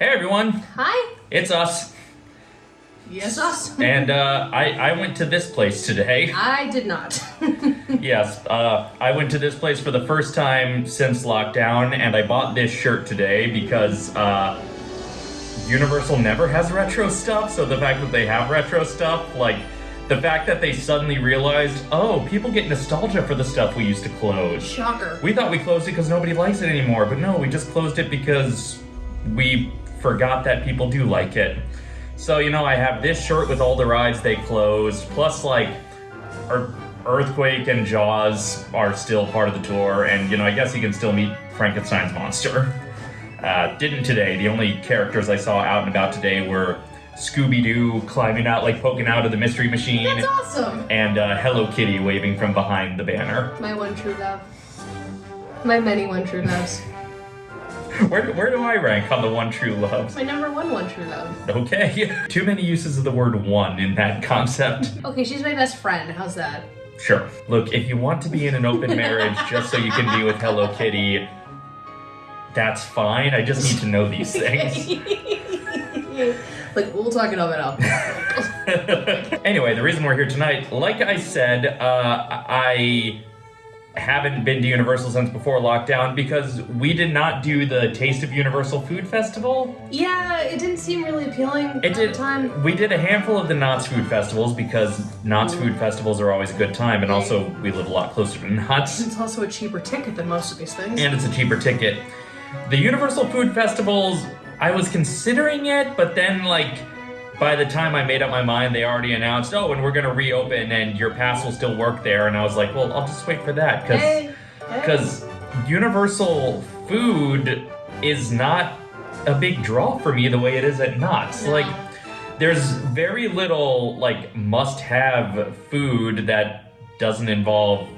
Hey everyone, Hi. it's us. Yes, us. And uh, I, I went to this place today. I did not. Yes, uh, I went to this place for the first time since lockdown, and I bought this shirt today because uh, Universal never has retro stuff. So the fact that they have retro stuff, like the fact that they suddenly realized, oh, people get nostalgia for the stuff we used to close. Shocker. We thought we closed it because nobody likes it anymore, but no, we just closed it because we forgot that people do like it. So, you know, I have this shirt with all the rides they closed, plus, like, Ear- Earthquake and Jaws are still part of the tour, and, you know, I guess you can still meet Frankenstein's monster. Uh, didn't today. The only characters I saw out and about today were Scooby Doo climbing out, like, poking out of the Mystery Machine, That's awesome. and uh, Hello Kitty waving from behind the banner. My one true love. My many one true loves. Where, where do I rank on the one true love? My number one one true love. Okay. Too many uses of the word one in that concept. Okay, she's my best friend. How's that? Sure. Look, if you want to be in an open marriage just so you can be with Hello Kitty, that's fine. I just need to know these things. like we'll talk it over now. anyway, the reason we're here tonight, like I said, uh, I haven't been to Universal since before lockdown because we did not do the Taste of Universal Food Festival. yeah, it didn't seem really appealing It at did. the time. We did a handful of the Knott's Food Festivals because Knott's mm. Food Festivals are always a good time, and also we live a lot closer to Knott's, It's also a cheaper ticket than most of these things. and it's a cheaper ticket. The Universal Food Festivals, I was considering it, but then like by the time I made up my mind, they already announced, oh, and we're gonna reopen, and your pass will still work there, and I was like, well, I'll just wait for that because hey, hey. because Universal Food is not a big draw for me the way it is at Knott's. No. Like, there's very little like must-have food that doesn't involve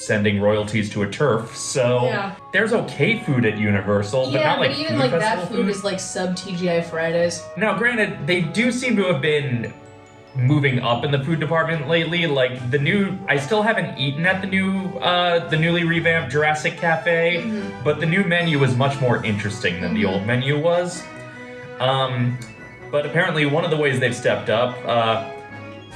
sending royalties to a turf. So Yeah. there's okay food at Universal, but yeah, not like but even like that food is like sub TGI Fridays. now, granted, they do seem to have been moving up in the food department lately. Like the new, I still haven't eaten at the new, uh, the newly revamped Jurassic Cafe, Mm-hmm. but the new menu is much more interesting than the old menu was. Um, but apparently, one of the ways they've stepped up, uh,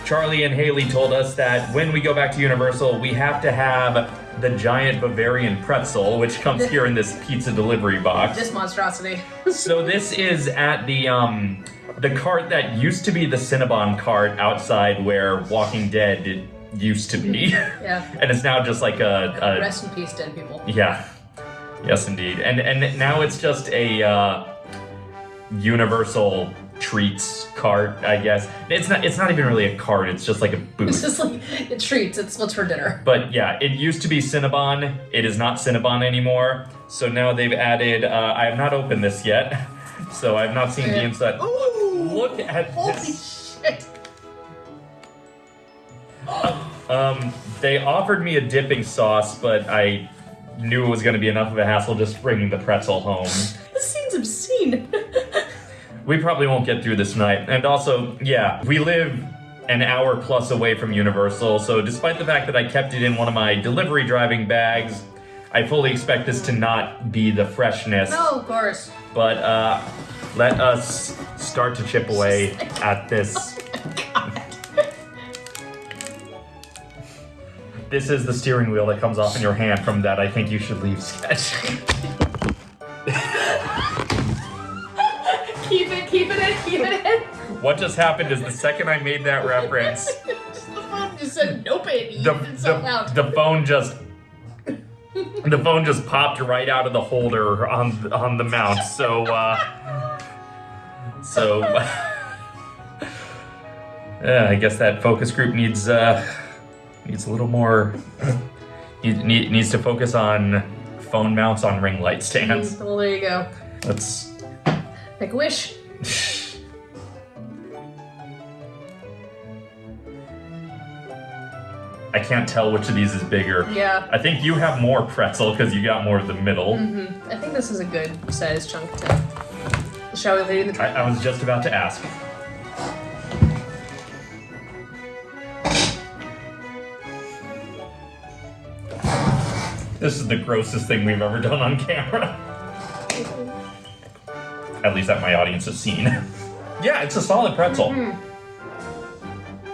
Charlie and Haley told us that when we go back to Universal, we have to have the giant Bavarian pretzel, which comes here in this pizza delivery box. This monstrosity. So this is at the um the cart that used to be the Cinnabon cart outside where Walking Dead used to be, Yeah. and it's now just like a, a Rest in peace, dead people. yeah, yes indeed, and and now it's just a uh, Universal treats cart, I guess. It's not it's not even really a cart; it's just like a booth. It's just like it treats. It's what's for dinner. But yeah, it used to be Cinnabon. It is not Cinnabon anymore. So now they've added. Uh, I have not opened this yet, so I've not seen the inside. Ooh! Look at Holy this. shit! Um, they offered me a dipping sauce, but I knew it was going to be enough of a hassle just bringing the pretzel home. This seems obscene. We probably won't get through this night. And also, yeah, we live an hour plus away from Universal, so despite the fact that I kept it in one of my delivery driving bags, I fully expect this to not be the freshness. no, of course. But uh, let us start to chip away at this. This is the steering wheel that comes off in your hand from that I think you should leave sketch. what just happened is the second I made that reference, the phone just said, nope, it the, eats itself out. the, the phone just the phone just popped right out of the holder on on the mount. So uh so uh, I guess that focus group needs uh needs a little more need, need, needs to focus on phone mounts on ring light stands. well, there you go. Let's Make a wish. I can't tell which of these is bigger. Yeah. I think you have more pretzel because you got more of the middle. Mm-hmm. I think this is a good sized chunk to. Shall we leave in the I, I was just about to ask. This is the grossest thing we've ever done on camera. at least that my audience has seen. yeah, it's a solid pretzel. Mhm.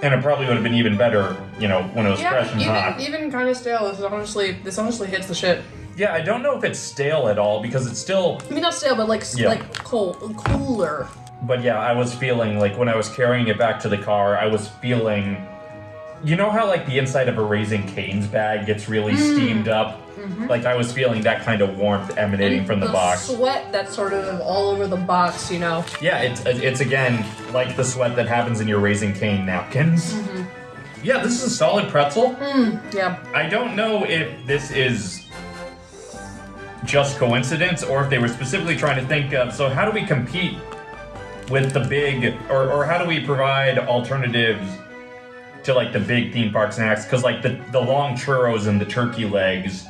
And it probably would have been even better, you know, when it was Yeah, fresh and hot. even even kind of stale. This is honestly this honestly hits the shit. Yeah, I don't know if it's stale at all because it's still. I mean, not stale, but like Yeah. like cold, cooler. But yeah, I was feeling like when I was carrying it back to the car, I was feeling. You know how like the inside of a Raising Cane's bag gets really Mm. steamed up? Mhm. Like I was feeling that kind of warmth emanating And from the, box. Sweat that's sort of all over the box, you know. Yeah, it's it's again like the sweat that happens in your Raising Cane napkins. Mhm. Yeah, this is a solid pretzel. Mm, yeah. I don't know if this is just coincidence or if they were specifically trying to think of so how do we compete with the big or, or how do we provide alternatives to like the big theme park snacks because like the, the long churros and the turkey legs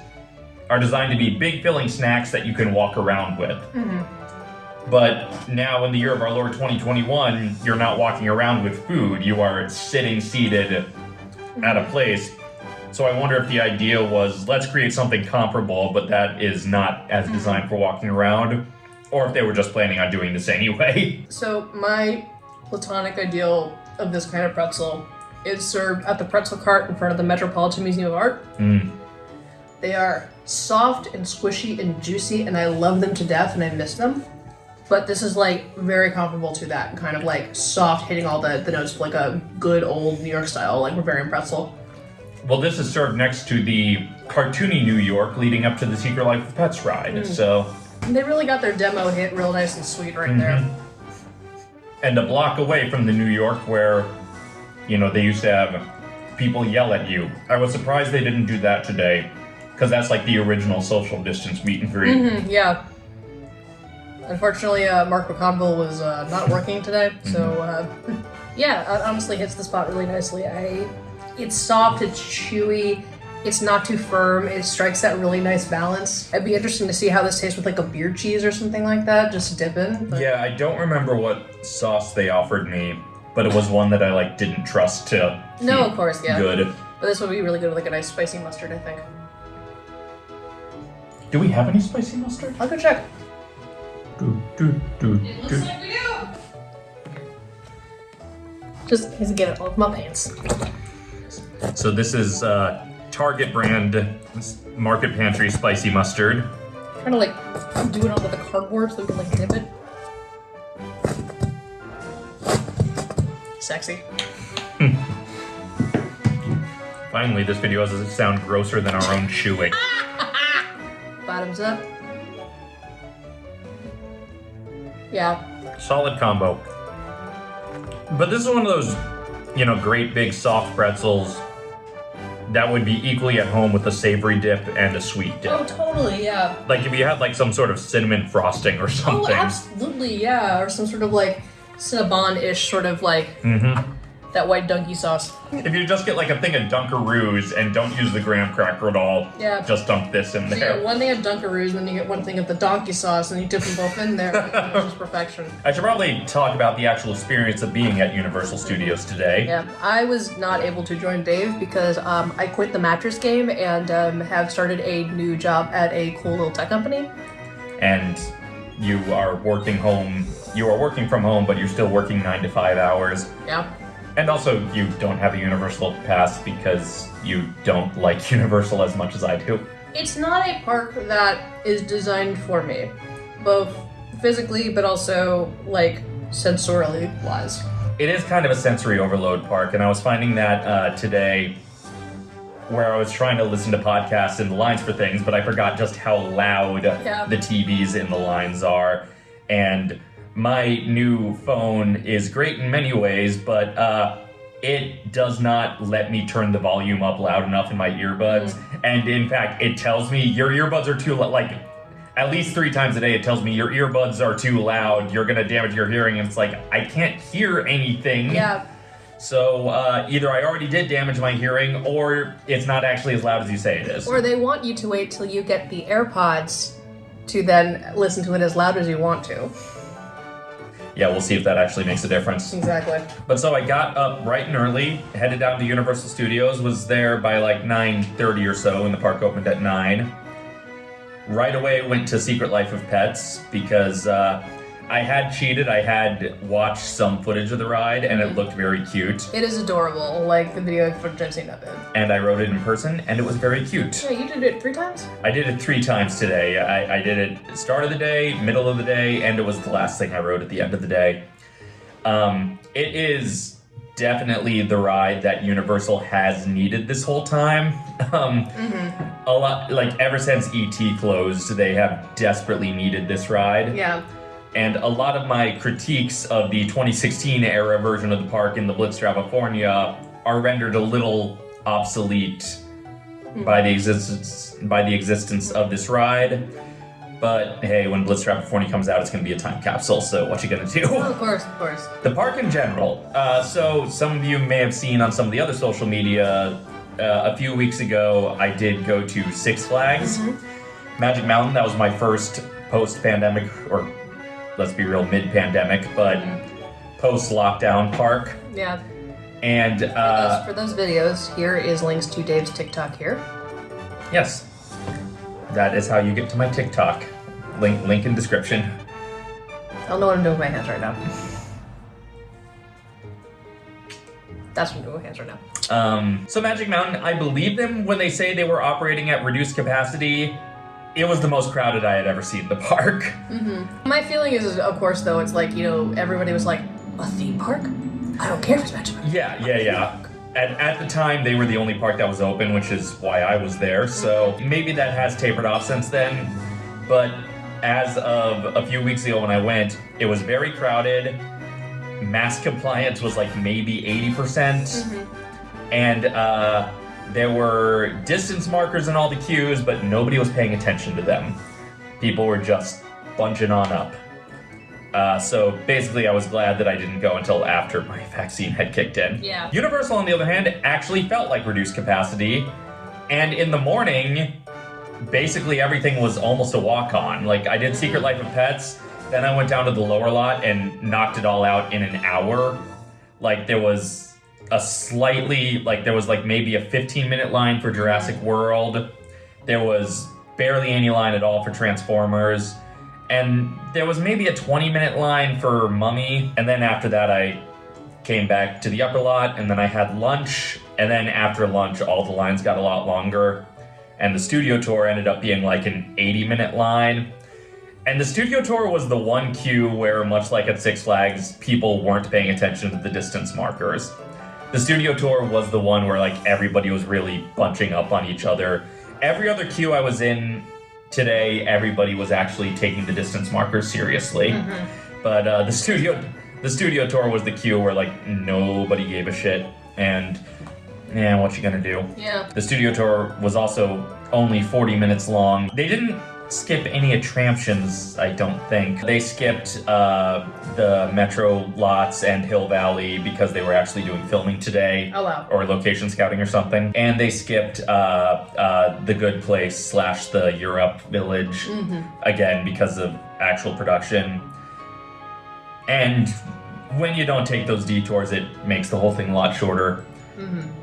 are designed to be big filling snacks that you can walk around with Mhm. but now in the year of our lord 2021 you're not walking around with food you are sitting seated at a place. So I wonder if the idea was let's create something comparable, but that is not as designed for walking around, or if they were just planning on doing this anyway. So my platonic ideal of this kind of pretzel is served at the pretzel cart in front of the Metropolitan Museum of Art. Mm. They are soft and squishy and juicy, and I love them to death, and I miss them. But this is like very comparable to that, kind of like soft, hitting all the, the notes of like a good old New York style, like Bavarian pretzel. Well, this is served next to the cartoony New York leading up to the Secret Life of Pets ride. So, And they really got their demo hit real nice and sweet right there. and a block away from the New York where, you know, they used to have people yell at you. I was surprised they didn't do that today, because that's like the original social distance meet and greet. Mhm, yeah. Unfortunately, uh, Mark McConville was uh, not working today, so uh, yeah, it honestly hits the spot really nicely. I, it's soft, it's chewy, it's not too firm. It strikes that really nice balance. It'd be interesting to see how this tastes with like a beer cheese or something like that, just dip in. but- Yeah, I don't remember what sauce they offered me, but it was one that I like didn't trust to. No, keep of course, yeah. Good. But this would be really good with like a nice spicy mustard, I think. Do we have any spicy mustard? I'll go check. Do, do, do, It looks like we do. Just need to get it off my pants. So this is uh, Target brand Market Pantry spicy mustard. Trying to like do it onto the cardboard so we can like dip it. Sexy. Finally, this video doesn't sound grosser than our own chewing. Bottoms up. Yeah. Solid combo. But this is one of those, you know, great big soft pretzels that would be equally at home with a savory dip and a sweet dip. Oh, totally. Yeah. Like if you had like some sort of cinnamon frosting or something. Oh, something. absolutely. Yeah. Or some sort of like Cinnabon-ish sort of like hmm that white donkey sauce. If you just get like a thing of Dunkaroos and don't use the graham cracker at all, Yeah. just dump this in So you there. get one thing of Dunkaroos, and then you get one thing of the donkey sauce, and you dip them both in there. It's just perfection. I should probably talk about the actual experience of being at Universal Studios today. Yeah, I was not able to join Dave because um, I quit the mattress game and um, have started a new job at a cool little tech company. And you are working home. You are working from home, but you're still working nine to five hours. Yeah. And also, you don't have a Universal pass because you don't like Universal as much as I do. It's not a park that is designed for me, both physically but also like sensorially wise. It is kind of a sensory overload park, and I was finding that uh, today where I was trying to listen to podcasts in the lines for things, but I forgot just how loud Yeah. the TVs in the lines are. And my new phone is great in many ways, but uh, it does not let me turn the volume up loud enough in my earbuds. And in fact, it tells me your earbuds are too loud. Like, at least three times a day, it tells me your earbuds are too loud. You're gonna damage your hearing. And it's like I can't hear anything. Yeah, So uh, either I already did damage my hearing, or it's not actually as loud as you say it is. or they want you to wait till you get the AirPods to then listen to it as loud as you want to. Yeah, we'll see if that actually makes a difference. Exactly. But so I got up bright and early, headed down to Universal Studios, was there by like 9:30 or so, and the park opened at nine. Right away, went to Secret Life of Pets because uh, I had cheated. I had watched some footage of the ride, and it looked very cute. It is adorable, like the video footage I've seen of it. And I rode it in person, and it was very cute. Yeah, you did it three times? I did it three times today. I, I did it start of the day, middle of the day, and it was the last thing I rode at the end of the day. Um, it is definitely the ride that Universal has needed this whole time. Um, A lot, like ever since ET closed, they have desperately needed this ride. Yeah. And a lot of my critiques of the 2016 era version of the park in the Blitz California are rendered a little obsolete by the existence by the existence of this ride. But hey, when Blitz California comes out, it's going to be a time capsule. So what you gonna do? Oh, of course, of course. The park in general. Uh, so some of you may have seen on some of the other social media. Uh, a few weeks ago, I did go to Six Flags, Magic Mountain. That was my first post-pandemic, or let's be real, mid-pandemic, but post-lockdown park. Yeah. And For those- uh, for those videos, here is links to Dave's TikTok here. yes, that is how you get to my TikTok. Link, link in description. I don't know what I'm doing with my hands right now. That's what I'm doing with my hands right now. Um, so Magic Mountain, I believe them when they say they were operating at reduced capacity. It was the most crowded I had ever seen the park. Mm-hmm. My feeling is, of course, though, it's like, you know, everybody was like, a theme park? I don't care if it's Magic Mountain. Yeah, yeah, yeah. At, at the time, they were the only park that was open, which is why I was there. So mm-hmm. maybe that has tapered off since then. But as of a few weeks ago when I went, it was very crowded. Mask compliance was like maybe 80%. percent mm-hmm. And uh, there were distance markers in all the queues, but nobody was paying attention to them. People were just bunching on up. Uh, so basically, I was glad that I didn't go until after my vaccine had kicked in. Yeah. Universal, on the other hand, actually felt like reduced capacity. And in the morning, basically everything was almost a walk on. Like, I did Secret Life of Pets, then I went down to the lower lot and knocked it all out in an hour. Like, there was a slightly, like, there was like maybe a 15 minute line for Jurassic mm. World. There was barely any line at all for Transformers. And there was maybe a 20 minute line for Mummy. And then after that, I came back to the upper lot and then I had lunch. And then after lunch, all the lines got a lot longer. And the studio tour ended up being like an 80 minute line. And the studio tour was the one queue where, much like at Six Flags, people weren't paying attention to the distance markers. The studio tour was the one where like everybody was really bunching up on each other. Every other queue I was in today, everybody was actually taking the distance markers seriously. But uh, the studio, the studio tour was the queue where like nobody gave a shit. And yeah, what you gonna do? Yeah. The studio tour was also only 40 minutes long. They didn't skip any attractions, I don't think. They skipped uh, the Metro lots and Hill Valley because they were actually doing filming today. Oh, wow. Or location scouting or something. And they skipped uh, uh, the Good Place slash the Europe Village again because of actual production. And when you don't take those detours, it makes the whole thing a lot shorter.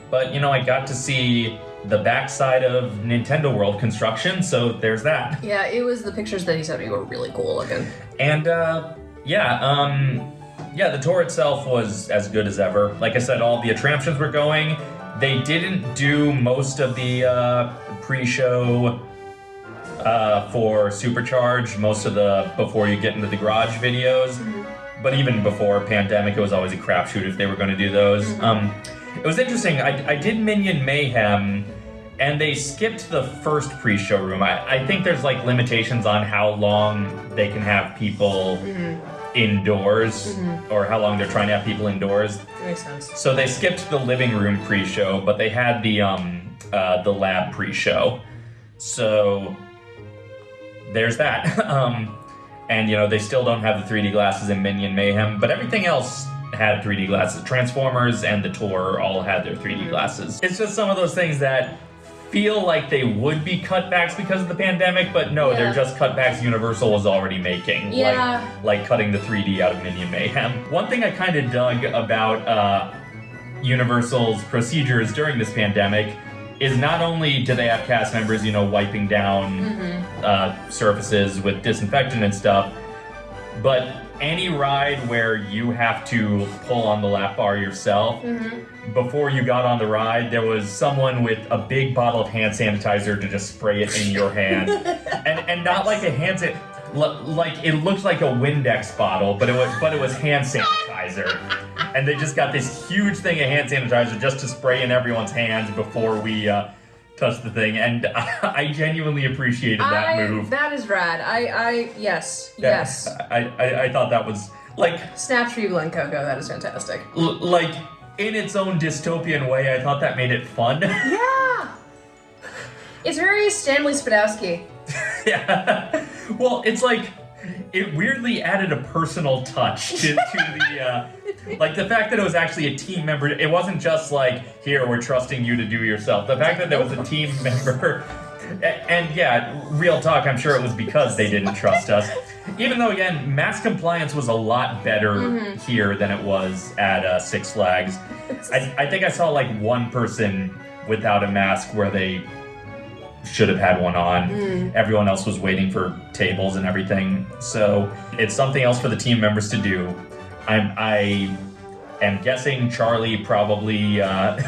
But you know, I got to see the backside of Nintendo World construction, so there's that. Yeah, it was the pictures that he sent me were really cool looking. And uh, yeah, um, yeah, the tour itself was as good as ever. Like I said, all the attractions were going. They didn't do most of the uh, pre-show uh, for Supercharge, most of the before you get into the garage videos. But even before pandemic, it was always a crapshoot if they were going to do those. Um, it was interesting. I, I did Minion Mayhem, and they skipped the first pre-show room. I, I think there's like limitations on how long they can have people indoors, or how long they're trying to have people indoors. Makes sense. So they skipped the living room pre-show, but they had the um uh, the lab pre-show. So there's that. um, and you know they still don't have the 3D glasses in Minion Mayhem, but everything else had 3D glasses. Transformers and the tour all had their 3D glasses. It's just some of those things that feel like they would be cutbacks because of the pandemic, but no, Yeah. they're just cutbacks Universal was already making. Yeah. Like, like cutting the 3D out of Minion Mayhem. One thing I kind of dug about uh, Universal's procedures during this pandemic is not only do they have cast members, you know, wiping down uh, surfaces with disinfectant and stuff, but any ride where you have to pull on the lap bar yourself, before you got on the ride, there was someone with a big bottle of hand sanitizer to just spray it in your hand, and and not like a hand san- l- like it looked like a Windex bottle, but it was but it was hand sanitizer, and they just got this huge thing of hand sanitizer just to spray in everyone's hands before we. Uh, touched the thing, and I genuinely appreciated that I, move. That is rad. I, I, yes, Yeah, yes. I, I, I thought that was like Snap you, Glen Coco. That is fantastic. like in its own dystopian way. I thought that made it fun. Yeah. It's very Stanley Spadowski. yeah. Well, it's like it weirdly added a personal touch to, to the uh, like the fact that it was actually a team member. It wasn't just like here we're trusting you to do yourself. The fact that there was a team member. And yeah, real talk, I'm sure it was because they didn't trust us. Even though, again, mask compliance was a lot better here than it was at uh, Six Flags. I, I think I saw like one person without a mask where they should have had one on. Everyone else was waiting for tables and everything. So it's something else for the team members to do. I'm I am guessing Charlie probably uh,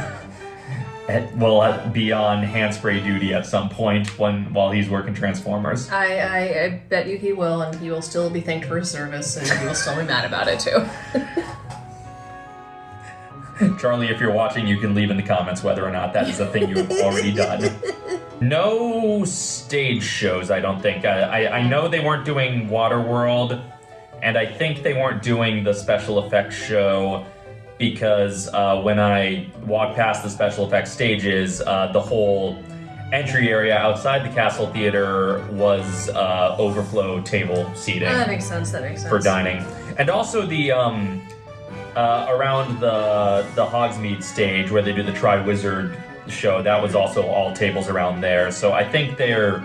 will be on hand spray duty at some point when while he's working Transformers. I, I, I bet you he will, and he will still be thanked for his service, and he will still be mad about it too. Charlie, if you're watching, you can leave in the comments whether or not that is a thing you've already done. No stage shows, I don't think. I, I, I know they weren't doing Waterworld, and I think they weren't doing the special effects show because uh, when I walked past the special effects stages, uh, the whole entry area outside the Castle Theater was uh, overflow table seating that makes sense. That makes sense. for dining, and also the um, uh, around the the Hogsmeade stage where they do the Triwizard show. That was also all tables around there. So I think they're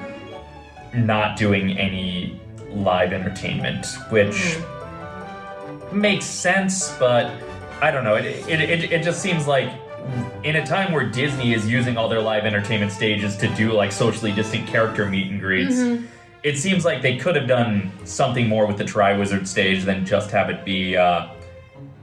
not doing any live entertainment, which makes sense, but I don't know. It, it, it, it just seems like in a time where Disney is using all their live entertainment stages to do like socially distant character meet and greets, it seems like they could have done something more with the Triwizard stage than just have it be uh,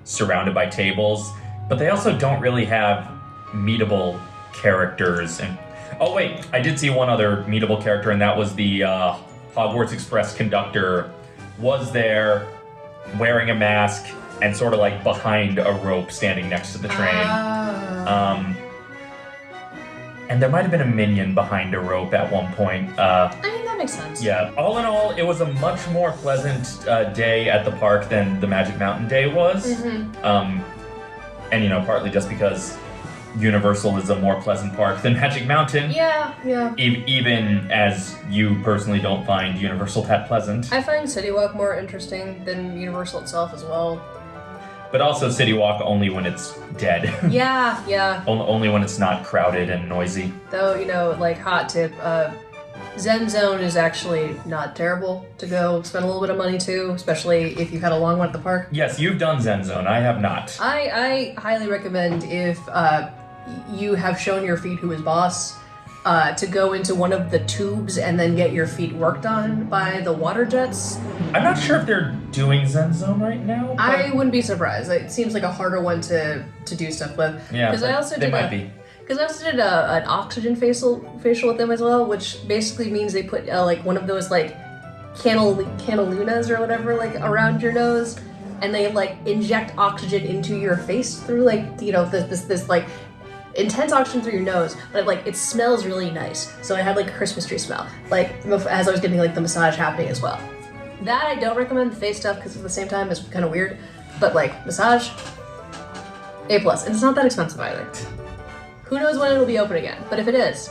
surrounded by tables. But they also don't really have meetable characters. And oh wait, I did see one other meetable character, and that was the uh, Hogwarts Express conductor was there wearing a mask and sort of like behind a rope standing next to the train. Ah. Um, and there might have been a minion behind a rope at one point. Uh, I mean, that makes sense. yeah, all in all, it was a much more pleasant uh, day at the park than the Magic Mountain day was. Mhm. Um, and you know, partly just because Universal is a more pleasant park than Magic Mountain. Yeah, yeah. E- even as you personally don't find Universal that pleasant. I find City Walk more interesting than Universal itself as well. But also City Walk only when it's dead. Yeah, yeah. On- only when it's not crowded and noisy. Though, you know, like, hot tip, uh, Zen Zone is actually not terrible to go spend a little bit of money to, especially if you've had a long one at the park. Yes, you've done Zen Zone. I have not. I, I highly recommend if uh, you have shown your feet who is boss uh, to go into one of the tubes and then get your feet worked on by the water jets. I'm not sure if they're doing Zen Zone right now. I wouldn't be surprised. It seems like a harder one to, to do stuff with. yeah, because I also they did might a, be. Because I also did a, an oxygen facial facial with them as well, which basically means they put uh, like one of those like canal canalunas or whatever like around your nose, and they like inject oxygen into your face through like you know this this, this like intense oxygen through your nose, but like it smells really nice. So I had like a Christmas tree smell, like as I was getting like the massage happening as well. That I don't recommend the face stuff because at the same time it's kind of weird, but like massage, a plus, and it's not that expensive either. Who knows when it'll be open again? But if it is,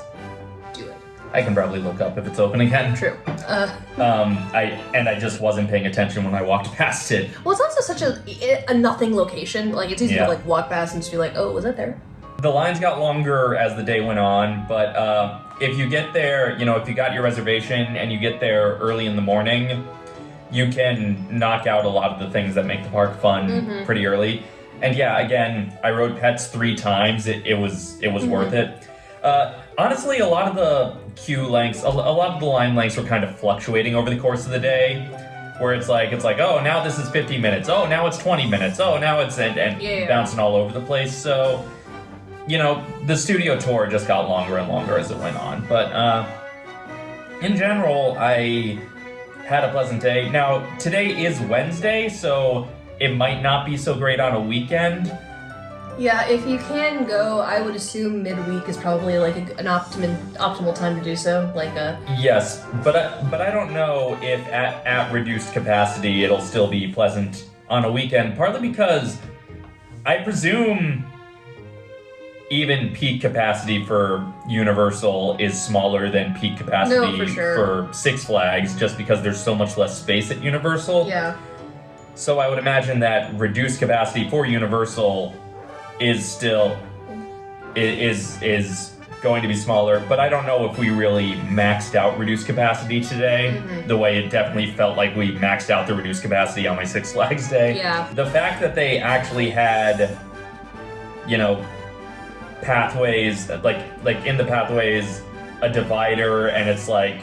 do it. I can probably look up if it's open again. True. Uh, Um, I and I just wasn't paying attention when I walked past it. well, it's also such a a nothing location. Like it's easy Yeah. to like walk past and just be like, oh, was that there? The lines got longer as the day went on, but uh, if you get there, you know, if you got your reservation and you get there early in the morning, you can knock out a lot of the things that make the park fun Mhm. pretty early. And yeah, again, I rode pets three times. It, it was it was Mhm. worth it. Uh, honestly, a lot of the queue lengths, a, a lot of the line lengths were kind of fluctuating over the course of the day. where it's like it's like oh now this is 50 minutes oh now it's 20 minutes oh now it's and, and yeah. bouncing all over the place so you know the studio tour just got longer and longer as it went on but uh in general i had a pleasant day now today is wednesday so it might not be so great on a weekend Yeah, if you can go, I would assume midweek is probably like a, an optimum optimal time to do so. Like uh, a Yes, but I, but I don't know if at, at reduced capacity it'll still be pleasant on a weekend. Partly because I presume even peak capacity for Universal is smaller than peak capacity for sure. for Six Flags, just because there's so much less space at Universal. yeah. So I would imagine that reduced capacity for Universal is still is is going to be smaller, but I don't know if we really maxed out reduced capacity today. Mhm. The way it definitely felt like we maxed out the reduced capacity on my Six Flags day. Yeah. The fact that they actually had, you know, pathways like like in the pathways a divider and it's like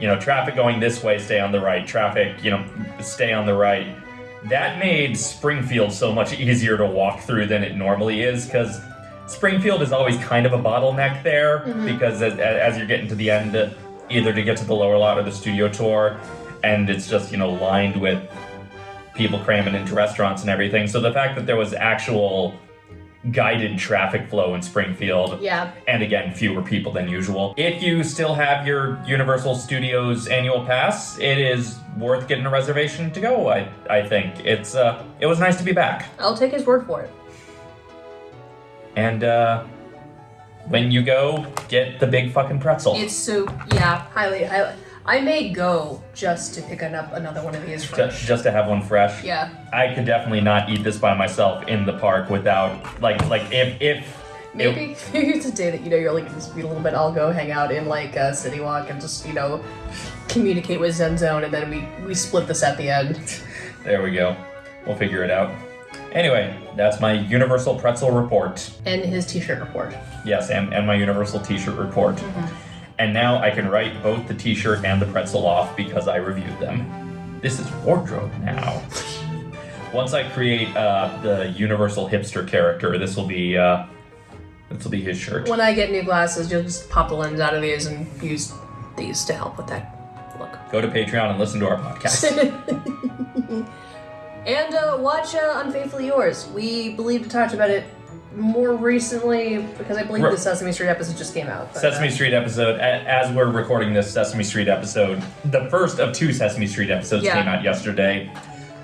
you know traffic going this way stay on the right traffic you know stay on the right that made springfield so much easier to walk through than it normally is because springfield is always kind of a bottleneck there Mhm. because as, as you're getting to the end either to get to the lower lot or the studio tour and it's just you know lined with people cramming into restaurants and everything so the fact that there was actual guided traffic flow in springfield Yeah. and again fewer people than usual if you still have your universal studios annual pass it is worth getting a reservation to go i, I think it's uh, it was nice to be back I'll take his word for it. and uh, when you go get the big fucking pretzel It's so yeah, highly highly. I may go just to pick up another one of these fresh. just to have one fresh Yeah. i could definitely not eat this by myself in the park without like like if if Maybe maybe it's a day that you know you're like just be a little bit. I'll go hang out in like uh, City Walk and just you know communicate with Zen Zone, and then we we split this at the end. there we go we'll figure it out anyway that's my universal pretzel report And his T-shirt report. Yes, and, and my Universal T-shirt report. And now I can write both the T-shirt and the pretzel off because I reviewed them. This is wardrobe now. Once I create uh, the Universal hipster character, this will be uh, this will be his shirt. When I get new glasses, you'll just pop the lens out of these and use these to help with that look. Go to Patreon and listen to our podcast. and uh, watch uh, Unfaithfully Yours. We believe to talk about it more recently because I believe Right. the Sesame Street episode just came out. but, Sesame uh, Street episode. a- As we're recording this Sesame Street episode, the first of two Sesame Street episodes Yeah. came out yesterday.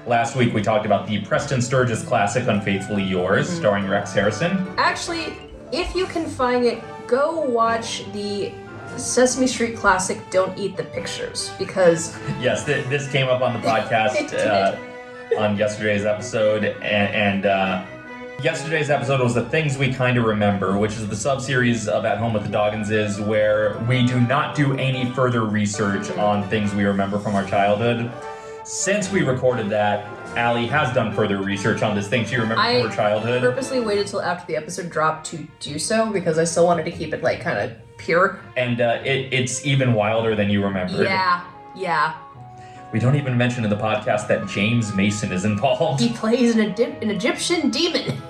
Last week we talked about the Preston Sturges classic "Unfaithfully Yours," Mm-hmm. starring Rex Harrison. Actually, if you can find it, go watch the Sesame Street classic "Don't Eat the Pictures" because Yes, th- this came up on the podcast uh, on yesterday's episode, and, and uh, yesterday's episode was the things we kind of remember, which is the sub-series of At Home with the Dogginses, where we do not do any further research on things we remember from our childhood. Since we recorded that, Allie has done further research on this thing she remembered I from her childhood. I purposely waited till after the episode dropped to do so because I still wanted to keep it like kind of pure. and uh, it, it's even wilder than you remember. Yeah, yeah. We don't even mention in the podcast that James Mason is involved. He plays an, Egy- an Egyptian demon.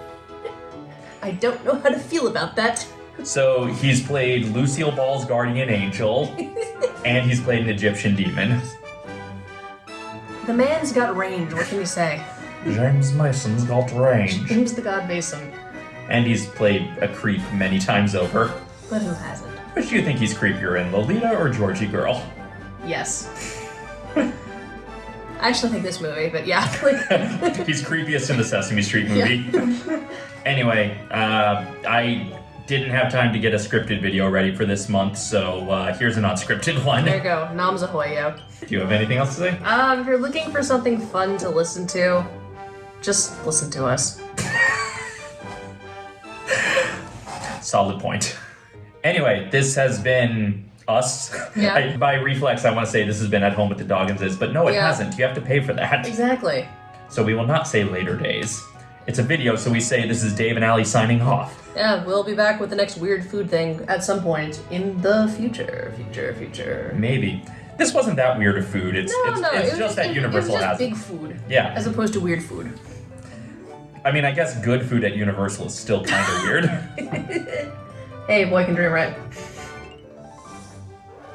I don't know how to feel about that. So he's played Lucille Ball's guardian angel, and he's played an Egyptian demon. The man's got range. What can you say? James Mason's got range. James the God Mason. And he's played a creep many times over. But who hasn't? Which do you think he's creepier in, Lolita or Georgy Girl? Yes. I actually think this movie, but yeah. Like, he's creepiest in the Sesame Street movie. anyway, uh, I didn't have time to get a scripted video ready for this month, so uh, here's an unscripted one. there you go. Noms ahoy, yo. Do you have anything else to say? Um, if you're looking for something fun to listen to, just listen to us. Solid point. Anyway, this has been us. Yeah. I, by reflex, I want to say this has been at home with the Dogginses, but no, it Yeah. hasn't. You have to pay for that. Exactly. So we will not say later days. It's a video, so we say this is Dave and Allie signing off. Yeah, we'll be back with the next weird food thing at some point in the future. Future, future. Maybe. this wasn't that weird of food. It's No, it's, no, it's it was just that it- Universal it was just has. big food, Yeah, as opposed to weird food. I mean, I guess good food at Universal is still kind of weird. Hey, boy can dream right.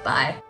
Bye.